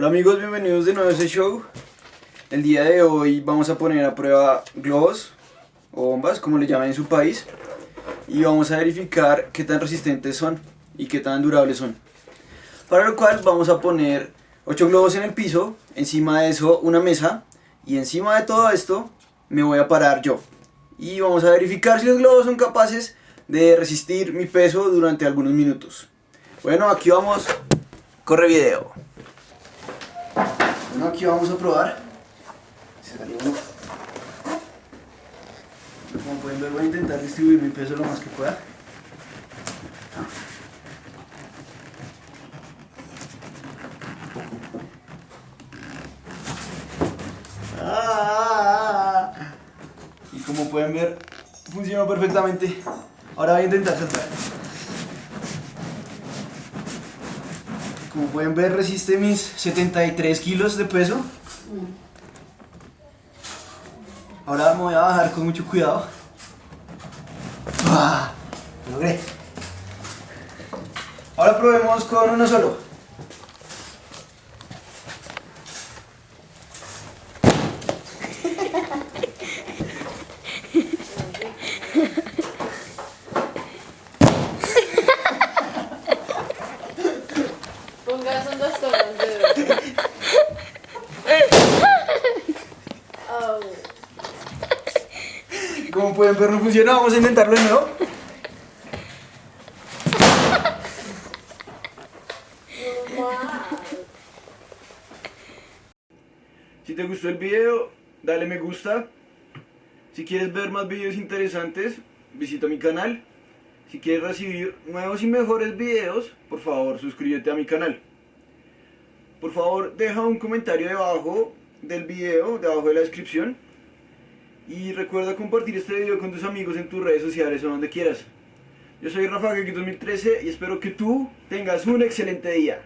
Hola amigos, bienvenidos de nuevo a este show. El día de hoy vamos a poner a prueba globos o bombas, como le llaman en su país, y vamos a verificar qué tan resistentes son y qué tan durables son. Para lo cual vamos a poner 8 globos en el piso, encima de eso una mesa, y encima de todo esto me voy a parar yo. Y vamos a verificar si los globos son capaces de resistir mi peso durante algunos minutos. Bueno, aquí vamos, corre video. Bueno, aquí vamos a probar. Como pueden ver, voy a intentar distribuir mi peso lo más que pueda. Ah. Y como pueden ver, funcionó perfectamente. Ahora voy a intentar saltar. Como pueden ver, resiste mis 73 kilos de peso. Ahora me voy a bajar con mucho cuidado. ¡Ah! Lo logré. Ahora probemos con uno solo. Como pueden ver, no funciona. Vamos a intentarlo de nuevo. Si te gustó el video, dale me gusta. Si quieres ver más videos interesantes, visita mi canal. Si quieres recibir nuevos y mejores videos, por favor suscríbete a mi canal. Por favor, deja un comentario debajo del video, debajo de la descripción. Y recuerda compartir este video con tus amigos en tus redes sociales o donde quieras. Yo soy Rafa Gaki 2013 y espero que tú tengas un excelente día.